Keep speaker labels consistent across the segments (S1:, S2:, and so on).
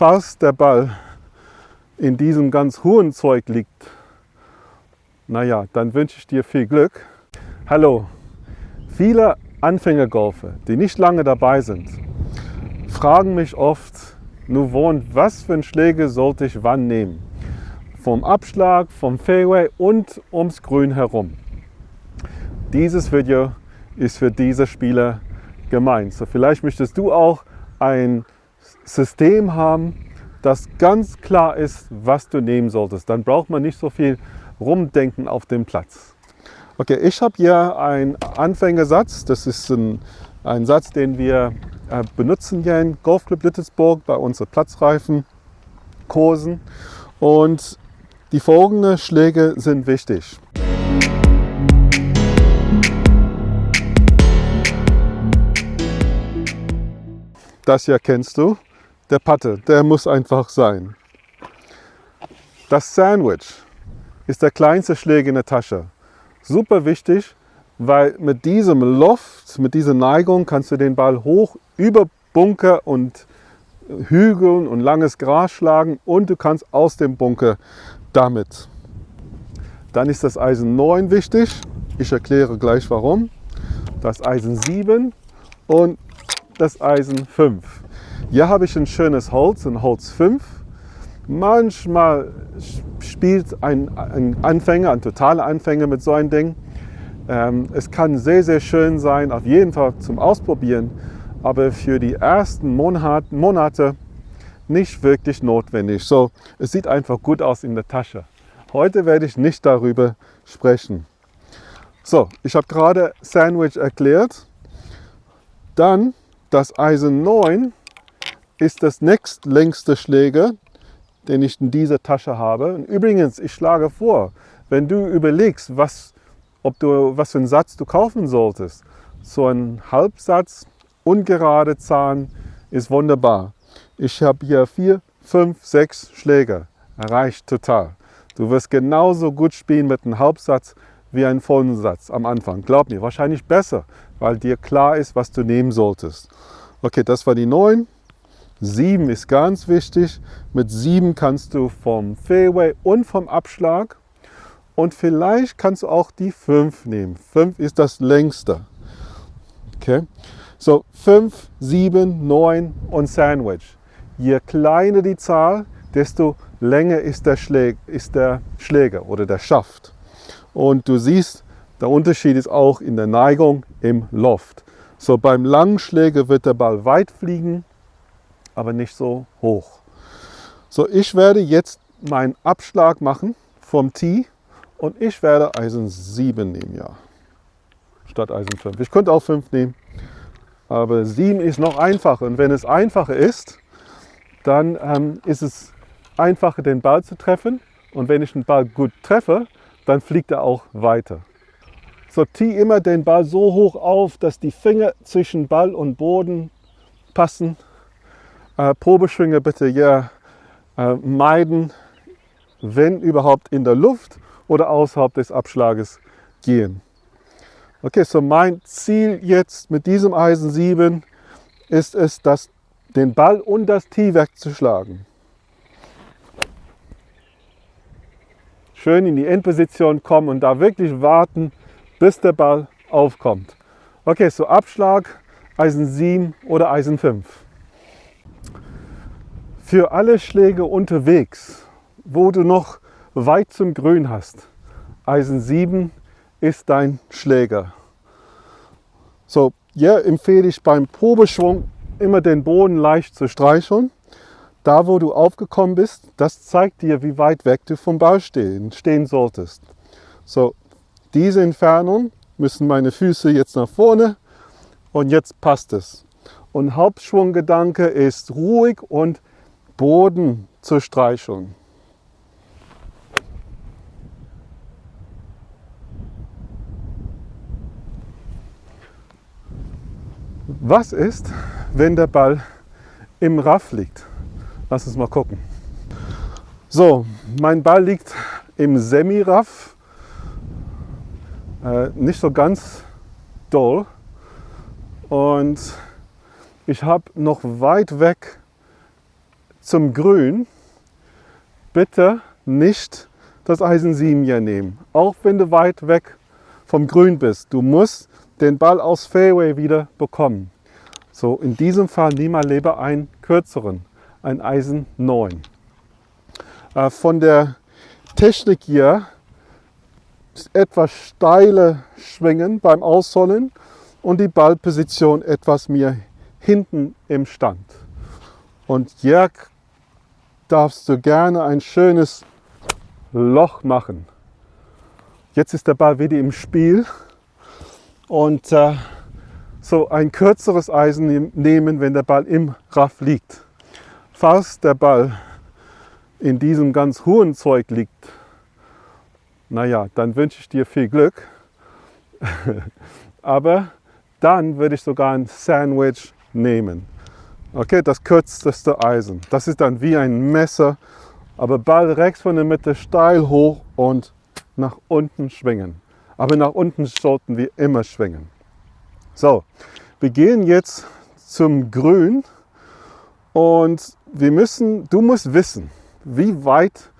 S1: falls der Ball in diesem ganz hohen Zeug liegt, naja, dann wünsche ich dir viel Glück. Hallo, viele Anfängergolfer, die nicht lange dabei sind, fragen mich oft, wohnt, was für einen Schläger sollte ich wann nehmen? Vom Abschlag, vom Fairway und ums Grün herum. Dieses Video ist für diese Spieler gemeint. So vielleicht möchtest du auch ein System haben, das ganz klar ist, was du nehmen solltest. Dann braucht man nicht so viel rumdenken auf dem Platz. Okay, ich habe hier einen Anfängersatz. Das ist ein, ein Satz, den wir äh, benutzen hier in Golfclub Littelsburg bei unseren Platzreifenkursen. Und die folgenden Schläge sind wichtig. Das hier kennst du. Der Patte, der muss einfach sein. Das Sandwich ist der kleinste Schläger in der Tasche. Super wichtig, weil mit diesem Loft, mit dieser Neigung kannst du den Ball hoch über Bunker und Hügeln und langes Gras schlagen und du kannst aus dem Bunker damit. Dann ist das Eisen 9 wichtig. Ich erkläre gleich warum. Das Eisen 7 und das Eisen 5. Hier habe ich ein schönes Holz, ein Holz 5. Manchmal spielt ein, ein Anfänger, ein totaler Anfänger mit so einem Ding. Ähm, es kann sehr, sehr schön sein, auf jeden Fall zum Ausprobieren, aber für die ersten Monat, Monate nicht wirklich notwendig. So, es sieht einfach gut aus in der Tasche. Heute werde ich nicht darüber sprechen. So, ich habe gerade Sandwich erklärt. Dann das Eisen 9 ist das nächstlängste Schläger, den ich in dieser Tasche habe. Und übrigens, ich schlage vor, wenn du überlegst, was, ob du, was für einen Satz du kaufen solltest, so ein Halbsatz, ungerade Zahn ist wunderbar. Ich habe hier vier, fünf, sechs Schläger. Reicht total. Du wirst genauso gut spielen mit einem Halbsatz wie einen vollen Satz am Anfang. Glaub mir, wahrscheinlich besser, weil dir klar ist, was du nehmen solltest. Okay, das war die 9. 7 ist ganz wichtig. Mit 7 kannst du vom Fairway und vom Abschlag und vielleicht kannst du auch die 5 nehmen. 5 ist das längste. Okay, so 5, 7, 9 und Sandwich. Je kleiner die Zahl, desto länger ist der, Schläger, ist der Schläger oder der Schaft. Und du siehst, der Unterschied ist auch in der Neigung im Loft. So beim langen Schläger wird der Ball weit fliegen, aber nicht so hoch. So, ich werde jetzt meinen Abschlag machen vom Tee und ich werde Eisen 7 nehmen, ja, statt Eisen 5. Ich könnte auch 5 nehmen, aber 7 ist noch einfacher. Und wenn es einfacher ist, dann ähm, ist es einfacher, den Ball zu treffen. Und wenn ich den Ball gut treffe, dann fliegt er auch weiter. Sortiere immer den Ball so hoch auf, dass die Finger zwischen Ball und Boden passen. Äh, Probeschwinge bitte ja äh, meiden, wenn überhaupt in der Luft oder außerhalb des Abschlages gehen. Okay, so mein Ziel jetzt mit diesem Eisen 7 ist es, das, den Ball und das Tee wegzuschlagen. Schön in die Endposition kommen und da wirklich warten, bis der Ball aufkommt. Okay, so Abschlag, Eisen 7 oder Eisen 5. Für alle Schläge unterwegs, wo du noch weit zum Grün hast, Eisen 7 ist dein Schläger. So, hier empfehle ich beim Probeschwung immer den Boden leicht zu streicheln. Da, wo du aufgekommen bist, das zeigt dir, wie weit weg du vom Ball stehen, stehen solltest. So, diese Entfernung müssen meine Füße jetzt nach vorne und jetzt passt es. Und Hauptschwunggedanke ist ruhig und Boden zu streicheln. Was ist, wenn der Ball im Raff liegt? Lass uns mal gucken. So, mein Ball liegt im Semi-Raff äh, nicht so ganz doll. Und ich habe noch weit weg zum Grün, bitte nicht das Eisen 7 hier nehmen. Auch wenn du weit weg vom Grün bist. Du musst den Ball aus Fairway wieder bekommen. So, in diesem Fall nimm mal lieber einen kürzeren, ein Eisen 9. Äh, von der Technik hier etwas steile Schwingen beim Ausholen und die Ballposition etwas mehr hinten im Stand. Und Jörg darfst du gerne ein schönes Loch machen. Jetzt ist der Ball wieder im Spiel und äh, so ein kürzeres Eisen nehmen, wenn der Ball im Raff liegt. Falls der Ball in diesem ganz hohen Zeug liegt, naja, dann wünsche ich dir viel Glück. Aber dann würde ich sogar ein Sandwich nehmen. Okay, das kürzeste Eisen. Das ist dann wie ein Messer, aber Ball rechts von der Mitte steil hoch und nach unten schwingen. Aber nach unten sollten wir immer schwingen. So, wir gehen jetzt zum Grün und wir müssen, du musst wissen, wie weit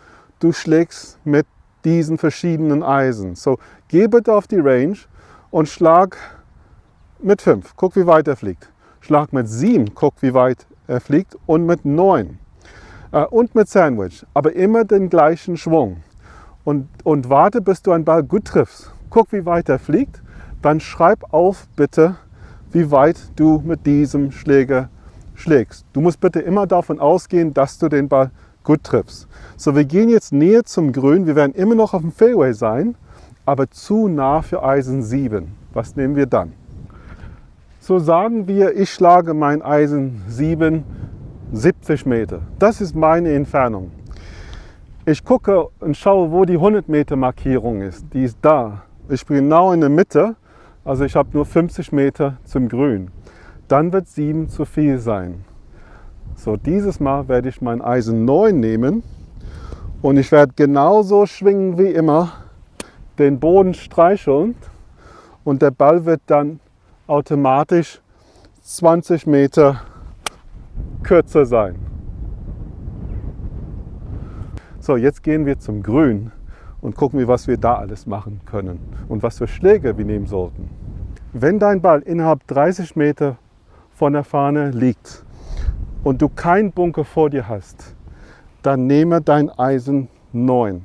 S1: du schlägst mit diesen verschiedenen Eisen. So, geh bitte auf die Range und schlag mit 5. Guck, wie weit er fliegt. Schlag mit 7. Guck, wie weit er fliegt. Und mit 9. Äh, und mit Sandwich. Aber immer den gleichen Schwung. Und, und warte, bis du einen Ball gut triffst. Guck, wie weit er fliegt. Dann schreib auf, bitte, wie weit du mit diesem Schläger schlägst. Du musst bitte immer davon ausgehen, dass du den Ball gut triffst. So, wir gehen jetzt näher zum Grün. Wir werden immer noch auf dem Fairway sein, aber zu nah für Eisen 7. Was nehmen wir dann? So sagen wir, ich schlage mein Eisen 7 70 Meter. Das ist meine Entfernung. Ich gucke und schaue, wo die 100 Meter Markierung ist. Die ist da. Ich bin genau in der Mitte, also ich habe nur 50 Meter zum Grün. Dann wird 7 zu viel sein. So, dieses Mal werde ich mein Eisen 9 nehmen und ich werde genauso schwingen wie immer, den Boden streicheln und der Ball wird dann automatisch 20 Meter kürzer sein. So, jetzt gehen wir zum Grün und gucken wir, was wir da alles machen können und was für Schläge wir nehmen sollten. Wenn dein Ball innerhalb 30 Meter von der Fahne liegt und du keinen Bunker vor dir hast, dann nehme dein Eisen 9.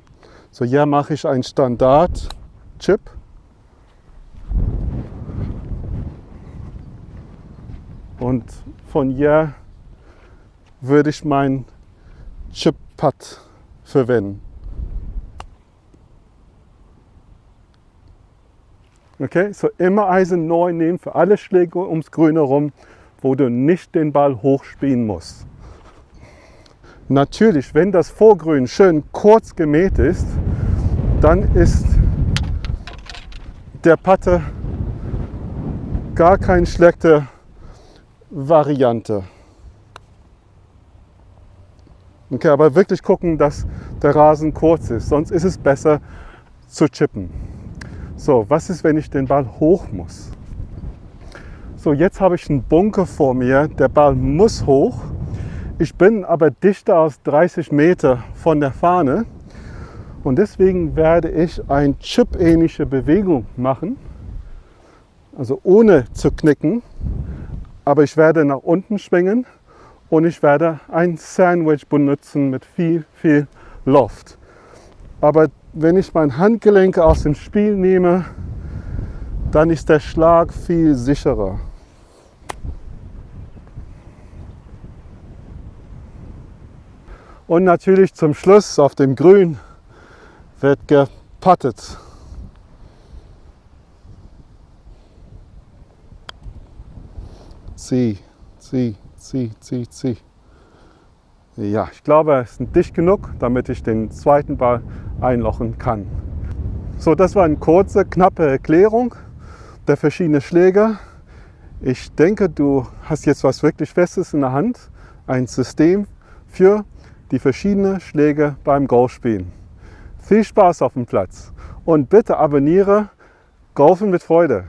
S1: So, hier mache ich einen Standard-Chip Und von hier würde ich mein Chip-Pad verwenden. Okay, so immer Eisen neu nehmen für alle Schläge ums Grün herum, wo du nicht den Ball hochspielen musst. Natürlich, wenn das Vorgrün schön kurz gemäht ist, dann ist der Patte gar kein schlechter Variante. Okay, aber wirklich gucken, dass der Rasen kurz ist, sonst ist es besser zu chippen. So, was ist, wenn ich den Ball hoch muss? So, jetzt habe ich einen Bunker vor mir, der Ball muss hoch. Ich bin aber dichter als 30 Meter von der Fahne und deswegen werde ich eine chip-ähnliche Bewegung machen, also ohne zu knicken aber ich werde nach unten schwingen und ich werde ein Sandwich benutzen mit viel, viel Luft. Aber wenn ich mein Handgelenk aus dem Spiel nehme, dann ist der Schlag viel sicherer. Und natürlich zum Schluss auf dem Grün wird gepattet. zieh, zieh, zieh, zieh, zieh. Ja, ich glaube, es ist dicht genug, damit ich den zweiten Ball einlochen kann. So, das war eine kurze, knappe Erklärung der verschiedenen Schläge. Ich denke, du hast jetzt was wirklich Festes in der Hand, ein System für die verschiedenen Schläge beim Golfspielen. Viel Spaß auf dem Platz und bitte abonniere Golfen mit Freude.